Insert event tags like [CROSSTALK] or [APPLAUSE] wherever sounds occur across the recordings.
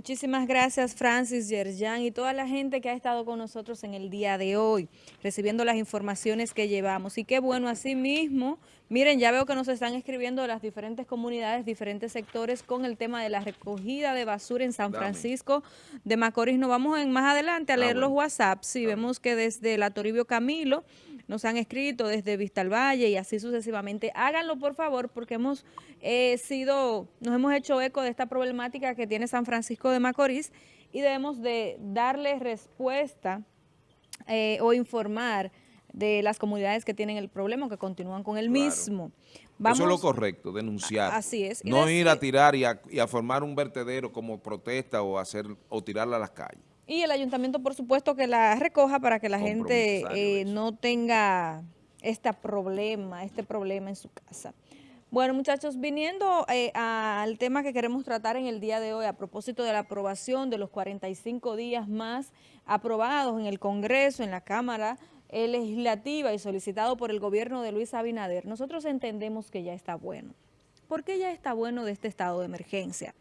Muchísimas gracias Francis, Yerjan y toda la gente que ha estado con nosotros en el día de hoy, recibiendo las informaciones que llevamos. Y qué bueno, así mismo, miren, ya veo que nos están escribiendo las diferentes comunidades, diferentes sectores con el tema de la recogida de basura en San Francisco de Macorís. Nos vamos en, más adelante a leer los WhatsApp. Sí, vemos que desde la Toribio Camilo nos han escrito, desde Vista al Valle y así sucesivamente. Háganlo por favor porque hemos eh, sido, nos hemos hecho eco de esta problemática que tiene San Francisco de Macorís y debemos de darle respuesta eh, o informar de las comunidades que tienen el problema o que continúan con el mismo. Eso es lo correcto, denunciar. Así es. no ir a tirar y a, formar un vertedero como protesta o hacer o tirarla a las calles. Y el ayuntamiento, por supuesto, que la recoja para que la gente eh, no tenga este problema, este problema en su casa. Bueno, muchachos, viniendo eh, al tema que queremos tratar en el día de hoy a propósito de la aprobación de los 45 días más aprobados en el Congreso, en la Cámara Legislativa y solicitado por el gobierno de Luis Abinader, nosotros entendemos que ya está bueno. ¿Por qué ya está bueno de este estado de emergencia?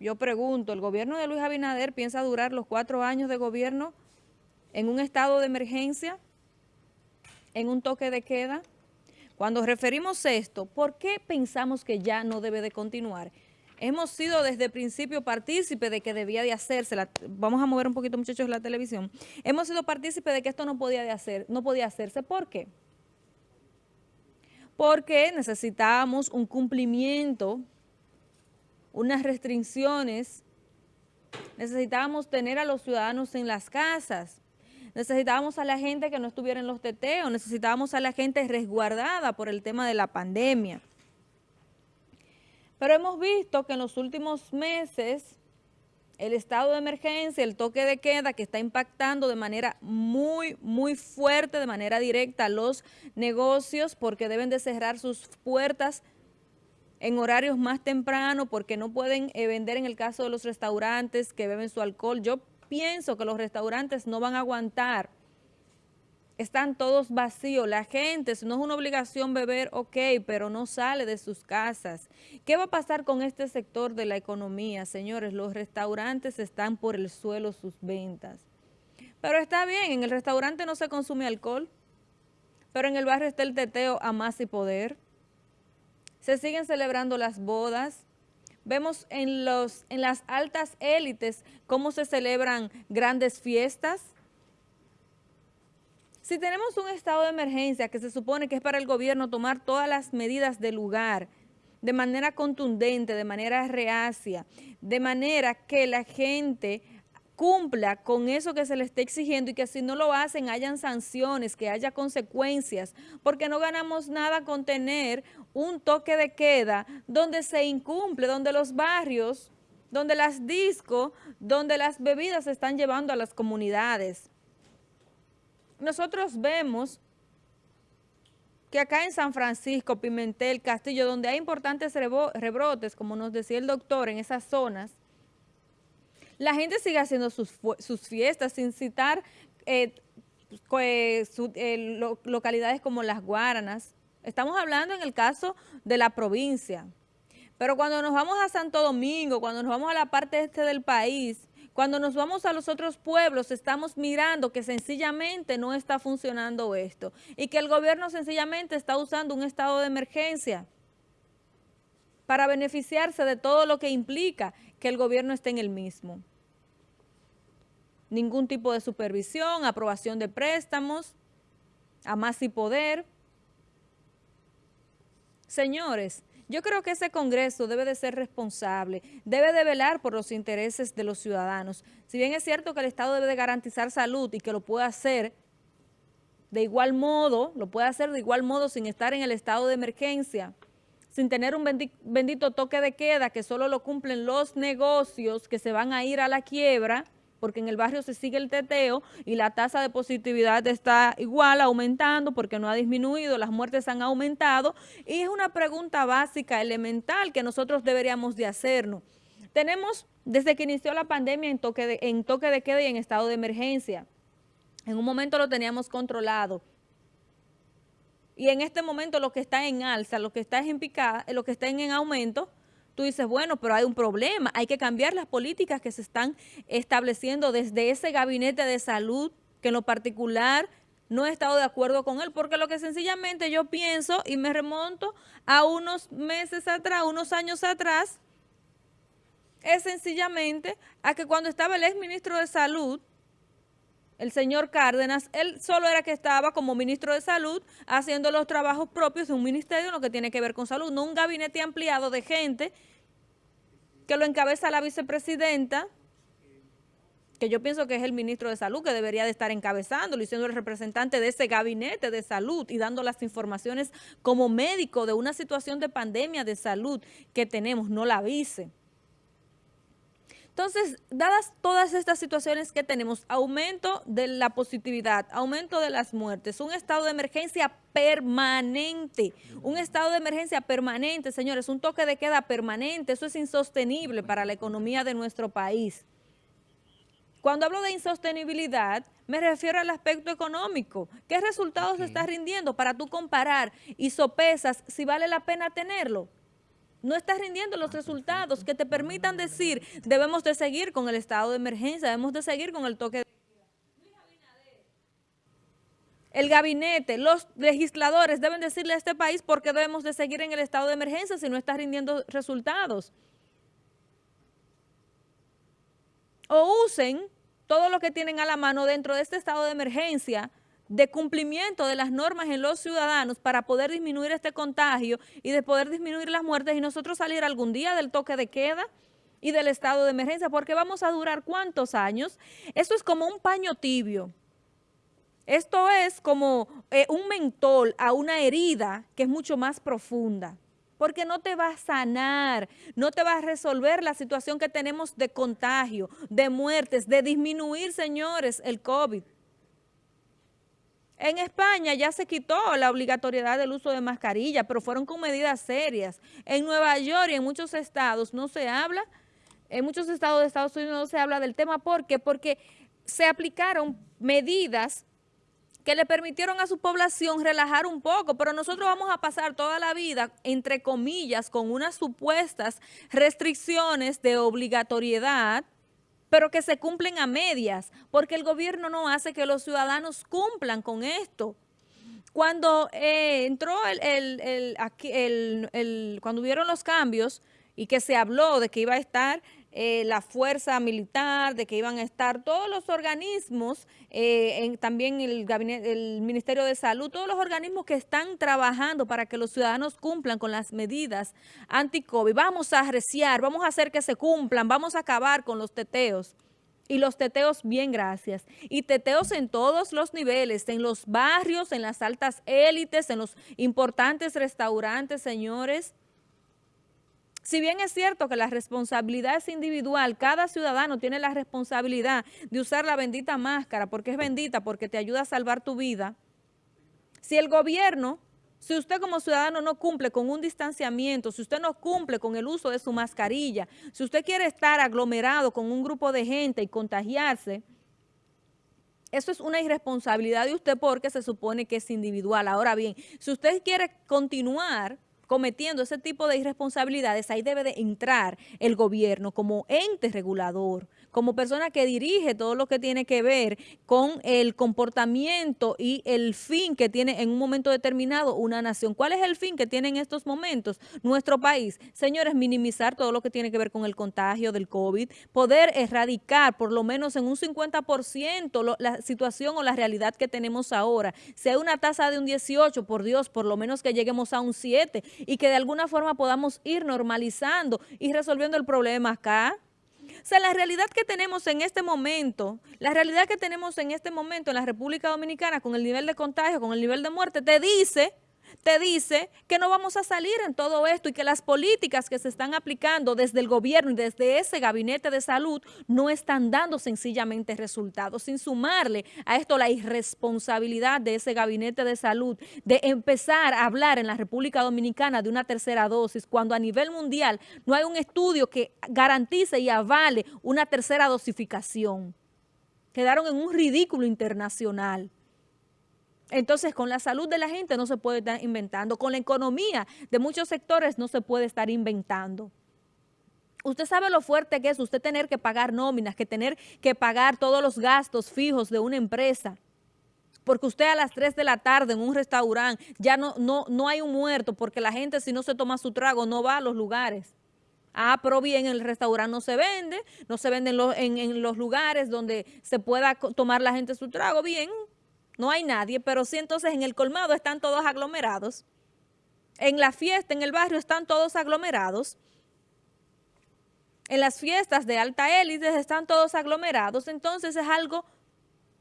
Yo pregunto, ¿el gobierno de Luis Abinader piensa durar los cuatro años de gobierno en un estado de emergencia, en un toque de queda? Cuando referimos esto, ¿por qué pensamos que ya no debe de continuar? Hemos sido desde el principio partícipes de que debía de hacerse, vamos a mover un poquito muchachos la televisión, hemos sido partícipes de que esto no podía, de hacer, no podía hacerse. ¿Por qué? Porque necesitábamos un cumplimiento, unas restricciones, necesitábamos tener a los ciudadanos en las casas, necesitábamos a la gente que no estuviera en los teteos, necesitábamos a la gente resguardada por el tema de la pandemia. Pero hemos visto que en los últimos meses el estado de emergencia, el toque de queda que está impactando de manera muy, muy fuerte, de manera directa los negocios porque deben de cerrar sus puertas en horarios más tempranos porque no pueden eh, vender en el caso de los restaurantes que beben su alcohol. Yo pienso que los restaurantes no van a aguantar. Están todos vacíos. La gente, si no es una obligación beber, ok, pero no sale de sus casas. ¿Qué va a pasar con este sector de la economía? Señores, los restaurantes están por el suelo sus ventas. Pero está bien, en el restaurante no se consume alcohol, pero en el barrio está el teteo a más y poder. Se siguen celebrando las bodas, Vemos en, los, en las altas élites cómo se celebran grandes fiestas. Si tenemos un estado de emergencia que se supone que es para el gobierno tomar todas las medidas del lugar, de manera contundente, de manera reacia, de manera que la gente cumpla con eso que se le está exigiendo y que si no lo hacen hayan sanciones, que haya consecuencias, porque no ganamos nada con tener un toque de queda donde se incumple, donde los barrios, donde las discos, donde las bebidas se están llevando a las comunidades. Nosotros vemos que acá en San Francisco, Pimentel, Castillo, donde hay importantes rebrotes, como nos decía el doctor, en esas zonas, la gente sigue haciendo sus, fiestas sin citar eh, pues, eh, localidades como Las Guaranas. Estamos hablando en el caso de la provincia. Pero cuando nos vamos a Santo Domingo, cuando nos vamos a la parte este del país, cuando nos vamos a los otros pueblos, estamos mirando que sencillamente no está funcionando esto y que el gobierno sencillamente está usando un estado de emergencia para beneficiarse de todo lo que implica que el gobierno esté en el mismo ningún tipo de supervisión, aprobación de préstamos, a más y poder. Señores, yo creo que ese Congreso debe de ser responsable, debe de velar por los intereses de los ciudadanos. Si bien es cierto que el Estado debe de garantizar salud y que lo puede hacer de igual modo, lo puede hacer de igual modo sin estar en el estado de emergencia, sin tener un bendito toque de queda que solo lo cumplen los negocios que se van a ir a la quiebra, porque en el barrio se sigue el teteo y la tasa de positividad está igual, aumentando porque no ha disminuido, las muertes han aumentado y es una pregunta básica, elemental que nosotros deberíamos de hacernos. Tenemos, desde que inició la pandemia, en toque de, en toque de queda y en estado de emergencia. En un momento lo teníamos controlado. Y en este momento lo que está en alza, lo que está en picada, lo que está en aumento, tú dices, bueno, pero hay un problema, hay que cambiar las políticas que se están estableciendo desde ese gabinete de salud, que en lo particular no he estado de acuerdo con él, porque lo que sencillamente yo pienso y me remonto a unos meses atrás, unos años atrás, es sencillamente a que cuando estaba el ex ministro de Salud, el señor Cárdenas, él solo era que estaba como ministro de Salud haciendo los trabajos propios de un ministerio en lo que tiene que ver con salud, no un gabinete ampliado de gente que lo encabeza la vicepresidenta, que yo pienso que es el ministro de Salud que debería de estar encabezándolo y siendo el representante de ese gabinete de salud y dando las informaciones como médico de una situación de pandemia de salud que tenemos, no la vice. Entonces, dadas todas estas situaciones que tenemos, aumento de la positividad, aumento de las muertes, un estado de emergencia permanente, un estado de emergencia permanente, señores, un toque de queda permanente, eso es insostenible para la economía de nuestro país. Cuando hablo de insostenibilidad, me refiero al aspecto económico. ¿Qué resultados está rindiendo para tú comparar y sopesas si vale la pena tenerlo? No estás rindiendo los resultados que te permitan decir debemos de seguir con el estado de emergencia, debemos de seguir con el toque de... El gabinete, los legisladores deben decirle a este país por qué debemos de seguir en el estado de emergencia si no está rindiendo resultados. O usen todo lo que tienen a la mano dentro de este estado de emergencia de cumplimiento de las normas en los ciudadanos para poder disminuir este contagio y de poder disminuir las muertes y nosotros salir algún día del toque de queda y del estado de emergencia, porque vamos a durar cuántos años. Esto es como un paño tibio. Esto es como eh, un mentol a una herida que es mucho más profunda, porque no te va a sanar, no te va a resolver la situación que tenemos de contagio, de muertes, de disminuir, señores, el COVID. En España ya se quitó la obligatoriedad del uso de mascarilla, pero fueron con medidas serias. En Nueva York y en muchos estados no se habla, en muchos estados de Estados Unidos no se habla del tema. ¿Por qué? Porque se aplicaron medidas que le permitieron a su población relajar un poco, pero nosotros vamos a pasar toda la vida, entre comillas, con unas supuestas restricciones de obligatoriedad, pero que se cumplen a medias, porque el gobierno no hace que los ciudadanos cumplan con esto. Cuando eh, entró el, el, cuando hubieron los cambios y que se habló de que iba a estar eh, la fuerza militar, de que iban a estar todos los organismos, eh, también el, gabinete, el Ministerio de Salud, todos los organismos que están trabajando para que los ciudadanos cumplan con las medidas anti-COVID. Vamos a arreciar, vamos a hacer que se cumplan, vamos a acabar con los teteos. Y los teteos, bien, gracias. Y teteos en todos los niveles, en los barrios, en las altas élites, en los importantes restaurantes, señores. Si bien es cierto que la responsabilidad es individual, cada ciudadano tiene la responsabilidad de usar la bendita máscara porque es bendita, porque te ayuda a salvar tu vida. Si el gobierno, si usted como ciudadano no cumple con un distanciamiento, si usted no cumple con el uso de su mascarilla, si usted quiere estar aglomerado con un grupo de gente y contagiarse, eso es una irresponsabilidad de usted porque se supone que es individual. Ahora bien, si usted quiere continuar cometiendo ese tipo de irresponsabilidades, ahí debe de entrar el gobierno como ente regulador, como persona que dirige todo lo que tiene que ver con el comportamiento y el fin que tiene en un momento determinado una nación. ¿Cuál es el fin que tiene en estos momentos nuestro país? Señores, minimizar todo lo que tiene que ver con el contagio del COVID, poder erradicar por lo menos en un 50% la situación o la realidad que tenemos ahora. Si hay una tasa de un 18, por Dios, por lo menos que lleguemos a un 7 y que de alguna forma podamos ir normalizando y resolviendo el problema acá. Sea, la realidad que tenemos en este momento, la realidad que tenemos en este momento en la República Dominicana con el nivel de contagio, con el nivel de muerte, te dice te dice que no vamos a salir en todo esto y que las políticas que se están aplicando desde el gobierno y desde ese gabinete de salud no están dando sencillamente resultados, sin sumarle a esto la irresponsabilidad de ese gabinete de salud de empezar a hablar en la República Dominicana de una tercera dosis cuando a nivel mundial no hay un estudio que garantice y avale una tercera dosificación. Quedaron en un ridículo internacional. Entonces, con la salud de la gente no se puede estar inventando, con la economía de muchos sectores no se puede estar inventando. Usted sabe lo fuerte que es usted tener que pagar nóminas, que tener que pagar todos los gastos fijos de una empresa. Porque usted a las 3 de la tarde en un restaurante ya no, no, no hay un muerto porque la gente si no se toma su trago no va a los lugares. Ah, pero bien, el restaurante no se vende, no se vende en, en, los lugares donde se pueda tomar la gente su trago. Bien, no hay nadie, pero sí entonces en el colmado están todos aglomerados. En la fiesta, en el barrio, están todos aglomerados. En las fiestas de alta élite están todos aglomerados. Entonces es algo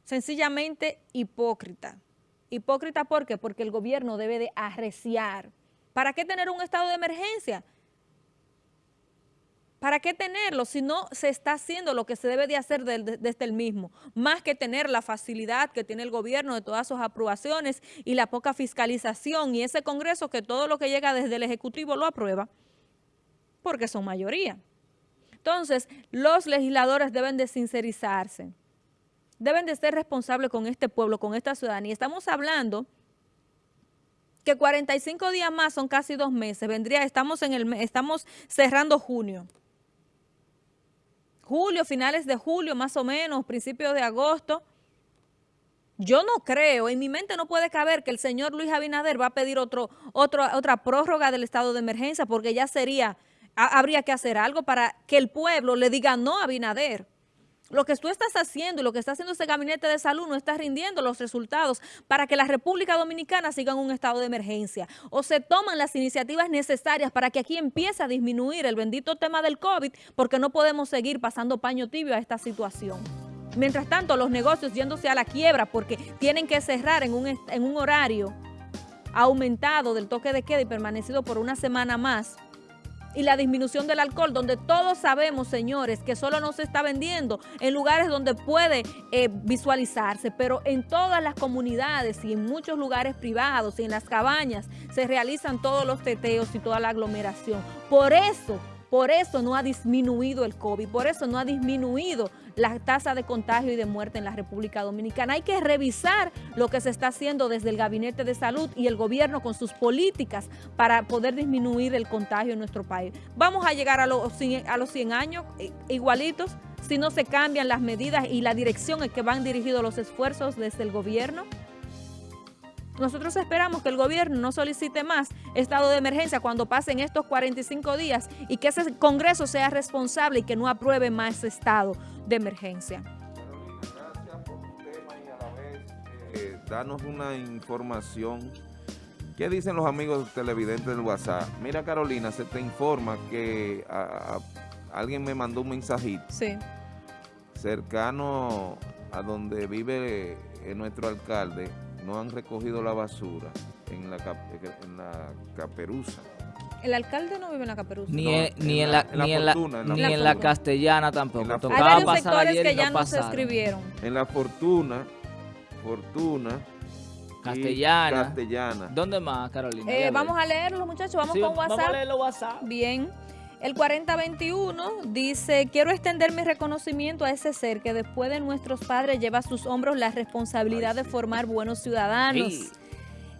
sencillamente hipócrita. Hipócrita ¿por qué? Porque el gobierno debe de arreciar. ¿Para qué tener un estado de emergencia? ¿Para qué tenerlo si no se está haciendo lo que se debe de hacer desde el mismo? Más que tener la facilidad que tiene el gobierno de todas sus aprobaciones y la poca fiscalización y ese Congreso que todo lo que llega desde el Ejecutivo lo aprueba, porque son mayoría. Entonces, los legisladores deben de sincerizarse, deben de ser responsables con este pueblo, con esta ciudadanía. Estamos hablando que 45 días más son casi dos meses, vendría, estamos, en el, estamos cerrando junio julio, finales de julio más o menos, principios de agosto. Yo no creo, en mi mente no puede caber que el señor Luis Abinader va a pedir otro, otro, otra prórroga del estado de emergencia porque ya sería, habría que hacer algo para que el pueblo le diga no a Abinader. Lo que tú estás haciendo y lo que está haciendo ese gabinete de salud no está rindiendo los resultados para que la República Dominicana siga en un estado de emergencia. O se toman las iniciativas necesarias para que aquí empiece a disminuir el bendito tema del COVID porque no podemos seguir pasando paño tibio a esta situación. Mientras tanto, los negocios yéndose a la quiebra porque tienen que cerrar en un, en un horario aumentado del toque de queda y permanecido por una semana más, y la disminución del alcohol, donde todos sabemos, señores, que solo no se está vendiendo en lugares donde puede eh, visualizarse, pero en todas las comunidades y en muchos lugares privados y en las cabañas se realizan todos los teteos y toda la aglomeración. Por eso por eso no ha disminuido el COVID, por eso no ha disminuido la tasa de contagio y de muerte en la República Dominicana. Hay que revisar lo que se está haciendo desde el Gabinete de Salud y el gobierno con sus políticas para poder disminuir el contagio en nuestro país. Vamos a llegar a los 100, a los 100 años igualitos si no se cambian las medidas y la dirección en que van dirigidos los esfuerzos desde el gobierno. Nosotros esperamos que el gobierno no solicite más estado de emergencia cuando pasen estos 45 días y que ese Congreso sea responsable y que no apruebe más estado de emergencia. gracias por tu tema y a la vez eh, danos una información. ¿Qué dicen los amigos televidentes del WhatsApp? Mira Carolina, se te informa que alguien me mandó un mensajito. Sí. Cercano a donde vive eh, nuestro alcalde, no han recogido la basura en la, en la caperuza. El alcalde no vive en la caperuza. Ni, en, la, ni, en, la, ni en la castellana tampoco. Hay varios sectores que ya no se escribieron. En la fortuna, fortuna. Castellana. Castellana. ¿Dónde más, Carolina? Eh, vamos a leerlo, muchachos. Vamos con WhatsApp. Vamos a leerlo WhatsApp. Bien. El 4021 dice, quiero extender mi reconocimiento a ese ser que después de nuestros padres lleva a sus hombros la responsabilidad de formar buenos ciudadanos.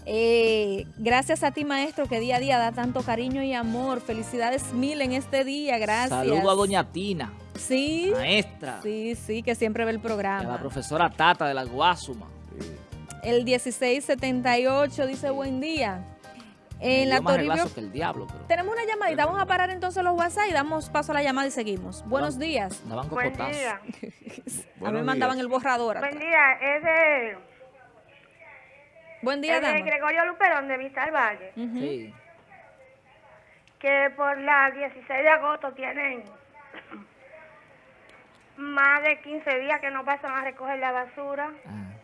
Eh, gracias a ti, maestro, que día a día da tanto cariño y amor. Felicidades mil en este día, gracias. Saludo a doña Tina. Sí. Maestra. Sí, sí, que siempre ve el programa. a la profesora Tata de la Guasuma. El 1678 dice, buen día. En la Toribio, que el diablo, Tenemos una llamadita, vamos a parar entonces los WhatsApp y damos paso a la llamada y seguimos. Buenos días. Buen día. [LAUGHS] a mí me mandaban el borrador. Buen día, es de... Buen día, es de Gregorio Luperón de Vista del Valle. Sí. Que por la 16 de agosto tienen más de 15 días que no pasan a recoger la basura. Ah.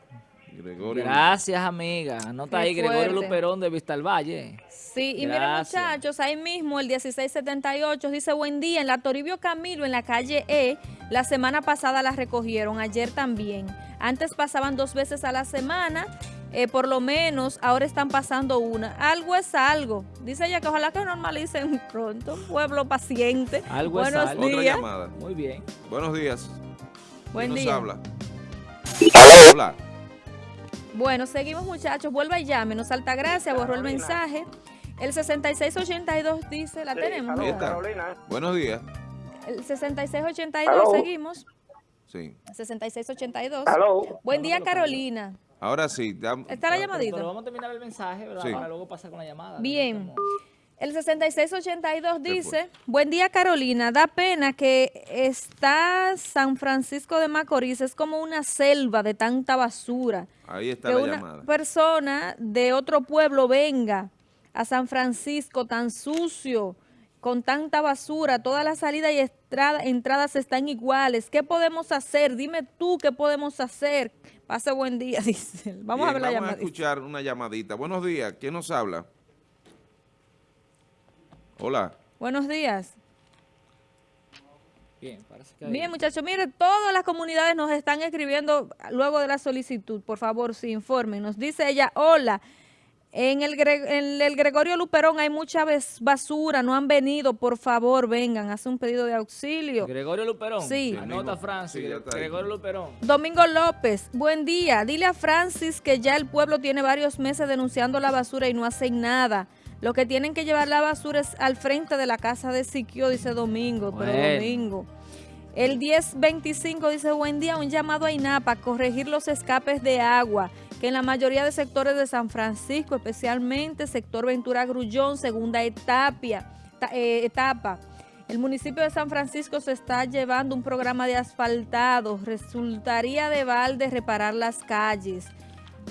Gracias, amiga. Anota ahí, Gregorio Luperón de Vista al Valle. Sí, y miren muchachos, ahí mismo el 1678 dice, buen día, en la Toribio Camilo, en la calle E, la semana pasada la recogieron, ayer también. Antes pasaban dos veces a la semana, eh, por lo menos ahora están pasando una. Algo es algo. Dice ella que ojalá que normalicen [LAUGHS] pronto. Pueblo paciente. Algo Buenos es algo. días. Otra llamada. Muy bien. Buenos días. Buen día. habla? Hola. Bueno, seguimos muchachos, vuelva y llame, nos salta gracia, borró el mensaje. El 6682 dice, la tenemos. Buenos días. El 6682, seguimos. Sí. 6682. Hello. Buen día, Carolina. Ahora sí. ¿Está la llamadita? Pero, vamos a terminar el mensaje, ¿verdad? Para luego pasar con la llamada. Bien. El 6682 dice, buen día Carolina, da pena que está San Francisco de Macorís, es como una selva de tanta basura. Ahí está que la una llamada. persona de otro pueblo venga a San Francisco tan sucio, con tanta basura, todas las salidas y entradas están iguales. ¿Qué podemos hacer? Dime tú qué podemos hacer. Pase buen día, [LAUGHS] dice. Vamos a ver la llamada. Vamos a escuchar una llamadita. Buenos días. ¿Quién nos habla? Hola. Buenos días. Bien, parece que Bien, muchachos, mire, todas las comunidades nos están escribiendo luego de la solicitud. Por favor, sí, informen. Nos dice ella, hola, en el, en el Gregorio Luperón hay mucha basura, no han venido, por favor, vengan, hace un pedido de auxilio. ¿Gregorio Luperón? Sí. Anota Francis, Gregorio Luperón. Domingo López, buen día. Dile a Francis que ya el pueblo tiene varios meses denunciando la basura y no hacen nada. Lo que tienen que llevar la basura es al frente de la casa de Siquio, dice Domingo, pero Domingo. El 1025 dice, buen día, un llamado a INAPA, corregir los escapes de agua, que en la mayoría de sectores de San Francisco, especialmente sector Ventura Grullón, segunda etapa, eh, etapa. El municipio de San Francisco se está llevando un programa de asfaltado. Resultaría de balde reparar las calles.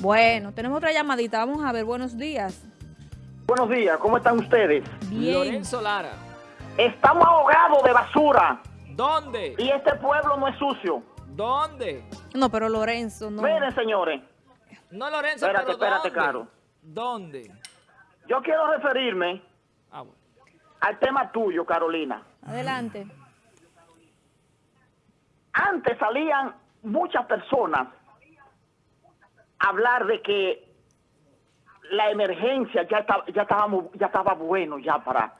Bueno, tenemos otra llamadita. Vamos a ver, buenos días. Buenos días, ¿cómo están ustedes? Bien. Lorenzo Lara. Estamos ahogados de basura. ¿Dónde? Y este pueblo no es sucio. ¿Dónde? No, pero Lorenzo, no. Miren, señores. No, Lorenzo, Espérate, pero espérate, ¿dónde? Caro. ¿Dónde? Yo quiero referirme ah, bueno. al tema tuyo, Carolina. Adelante. Antes salían muchas personas a hablar de que la emergencia ya estaba, ya estábamos, ya estaba bueno ya para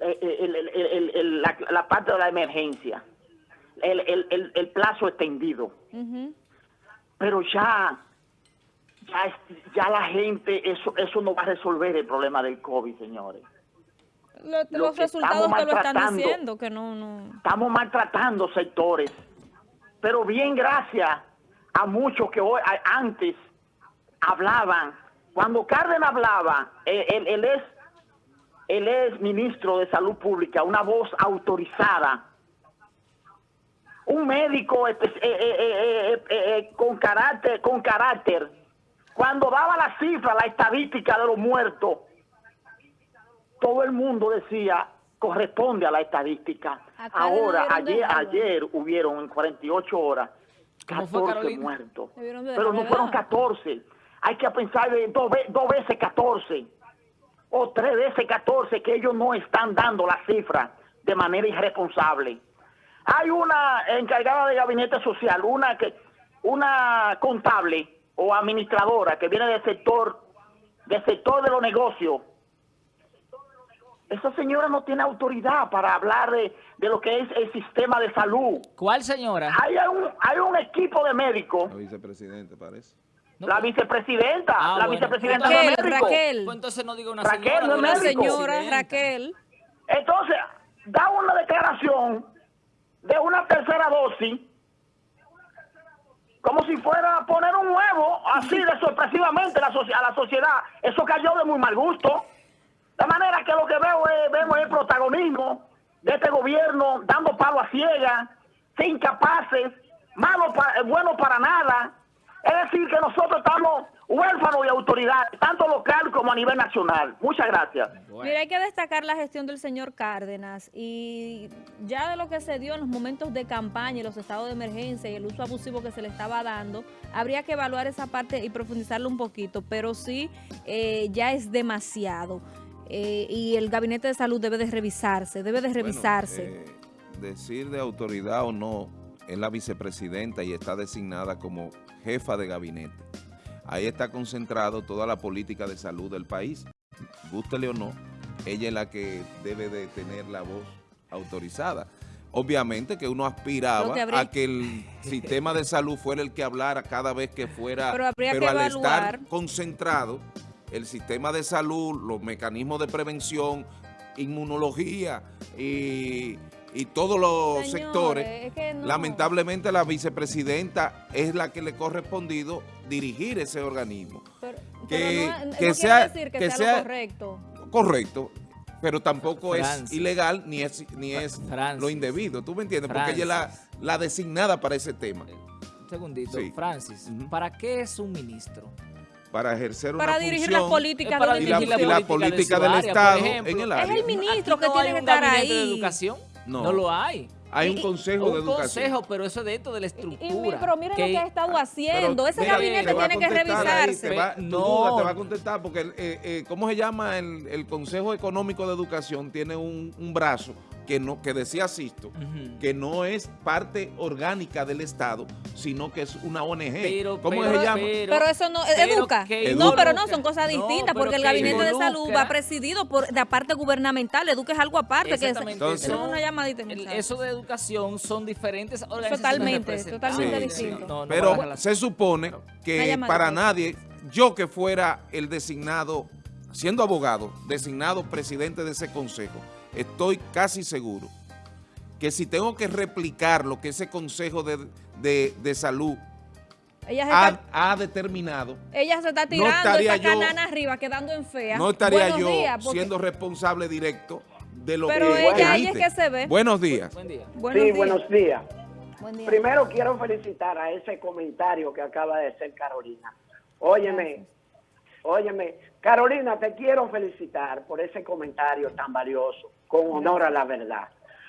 eh, eh, la, parte de la emergencia, el, plazo extendido. Pero ya, ya, ya la gente, eso, eso no va a resolver el problema del COVID, señores. los resultados que lo están diciendo, que no, no... Estamos maltratando sectores, pero bien gracias a muchos que hoy, antes hablaban cuando Cárdenas hablaba, él, es, él es ministro de Salud Pública, una voz autorizada. Un médico eh, eh, eh, con, carácter, con carácter. Cuando daba la cifra, la estadística de los muertos, todo el mundo decía, corresponde a la estadística. Ahora, ayer, ayer hubieron en 48 horas 14 muertos. Pero no fueron 14 hay que pensar de dos, veces 14 o tres veces 14 que ellos no están dando la cifra de manera irresponsable. Hay una encargada de gabinete social, una que una contable o administradora que viene del sector del sector de los negocios. Esa señora no tiene autoridad para hablar de, lo que es el sistema de salud. ¿Cuál señora? Hay un, hay un equipo de médicos. La vicepresidente parece la vicepresidenta, ah, la vicepresidenta Raquel, de Raquel. Pues entonces no digo una Raquel, señora. No señora Raquel. Entonces, da una declaración de una tercera dosis como si fuera a poner un huevo así de sorpresivamente a la sociedad. Eso cayó de muy mal gusto. De manera que lo que veo es, vemos el protagonismo de este gobierno dando palo a ciegas, sin incapaces, malo bueno para nada, es decir, que nosotros estamos huérfanos de autoridad, tanto local como a nivel nacional. Muchas gracias. Mira, hay que destacar la gestión del señor Cárdenas y ya de lo que se dio en los momentos de campaña y los estados de emergencia y el uso abusivo que se le estaba dando, habría que evaluar esa parte y profundizarlo un poquito, pero sí eh, ya es demasiado. Eh, y el gabinete de salud debe de revisarse, debe de revisarse. Eh, decir de autoridad o no, es la vicepresidenta y está designada como jefa de gabinete. Ahí está concentrado toda la política de salud del país. Gústele o no, ella es la que debe de tener la voz autorizada. Obviamente que uno aspiraba a que el sistema de salud fuera el que hablara cada vez que fuera, pero, al estar concentrado, el sistema de salud, los mecanismos de prevención, inmunología y y todos los sectores, lamentablemente la vicepresidenta es la que le ha correspondido dirigir ese organismo. que, que sea, que, sea, correcto. Correcto, pero tampoco es ilegal ni es ni es lo indebido, ¿tú me entiendes? Porque ella es la, la, designada para ese tema. Un segundito, Francis, ¿para qué es un ministro? Para ejercer para una dirigir función, las políticas y la, y la, política, del Estado en el área. Es el ministro que tiene que estar ahí. de educación? No lo hay. Hay un consejo de educación. Un consejo, pero eso es dentro de la estructura. pero miren lo que ha estado haciendo. Ese gabinete tiene que revisarse. no. te va a contestar porque, eh, eh, ¿cómo se llama? El, el, Consejo Económico de Educación tiene un, un brazo que no que decía Sisto, que no es parte orgánica del Estado, sino que es una ONG. ¿Cómo se llama? Pero, eso no, educa. no, pero no, son cosas distintas, porque el Gabinete de Salud va presidido por de parte gubernamental, educa es algo aparte, que es, Entonces, una llamadita. eso de educación son diferentes organizaciones. Totalmente, totalmente distinto. pero se supone que para nadie, yo que fuera el designado, siendo abogado, designado presidente de ese consejo, estoy casi seguro que si tengo que replicar lo que ese Consejo de, Salud ha, determinado. Ella se está tirando esa canana arriba, quedando en fea. No estaría yo siendo responsable directo de lo Pero que ella, ella es que se ve. Buenos días. Buen día. sí, buenos días. Primero quiero felicitar a ese comentario que acaba de hacer Carolina. Óyeme, óyeme, Carolina, te quiero felicitar por ese comentario tan valioso con honor a la verdad.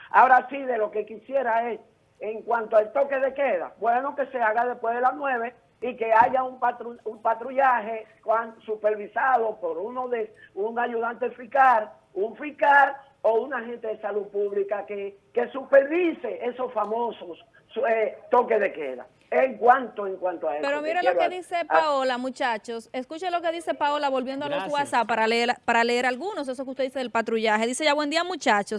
Ahora sí, de lo que quisiera es, en cuanto al toque de queda, bueno que se haga después de las nueve y que haya un, un patrullaje supervisado por uno de un ayudante fiscal, un fiscal o un agente de salud pública que, que supervise esos famosos eh, toques de queda. En cuanto, en cuanto a eso. Pero mire lo que dice Paola, muchachos. Escuche lo que dice Paola volviendo a los WhatsApp para leer, para leer algunos, eso que usted dice del patrullaje. Dice ya, buen día muchachos.